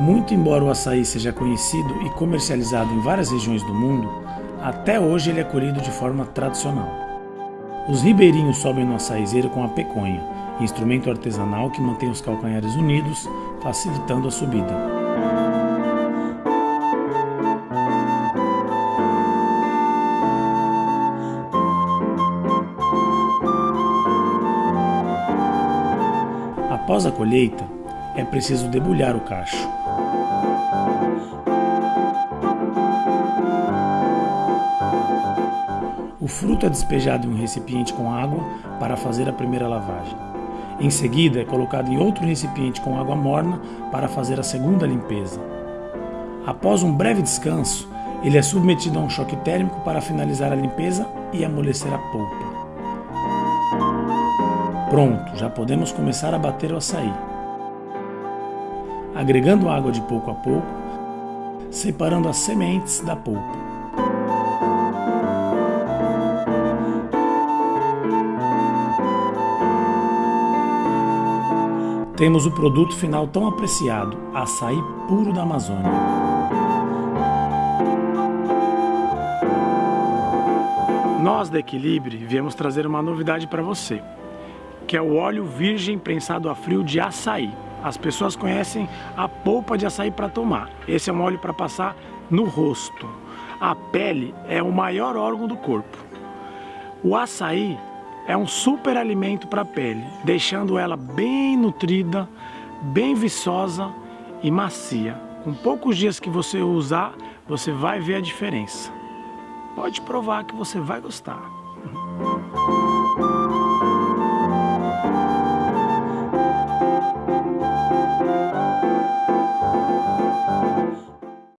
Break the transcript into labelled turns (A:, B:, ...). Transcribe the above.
A: Muito embora o açaí seja conhecido e comercializado em várias regiões do mundo, até hoje ele é colhido de forma tradicional. Os ribeirinhos sobem no açaizeiro com a peconha, instrumento artesanal que mantém os calcanhares unidos, facilitando a subida. Após a colheita, é preciso debulhar o cacho. Fruto é despejado em um recipiente com água para fazer a primeira lavagem. Em seguida, é colocado em outro recipiente com água morna para fazer a segunda limpeza. Após um breve descanso, ele é submetido a um choque térmico para finalizar a limpeza e amolecer a polpa. Pronto, já podemos começar a bater o açaí. Agregando água de pouco a pouco, separando as sementes da polpa. Temos o produto final tão apreciado, açaí puro da Amazônia. Nós da Equilibre viemos trazer uma novidade para você que é o óleo virgem prensado a frio de açaí. As pessoas conhecem a polpa de açaí para tomar. Esse é um óleo para passar no rosto. A pele é o maior órgão do corpo. O açaí é um super alimento para a pele, deixando ela bem nutrida, bem viçosa e macia. Com poucos dias que você usar, você vai ver a diferença. Pode provar que você vai gostar.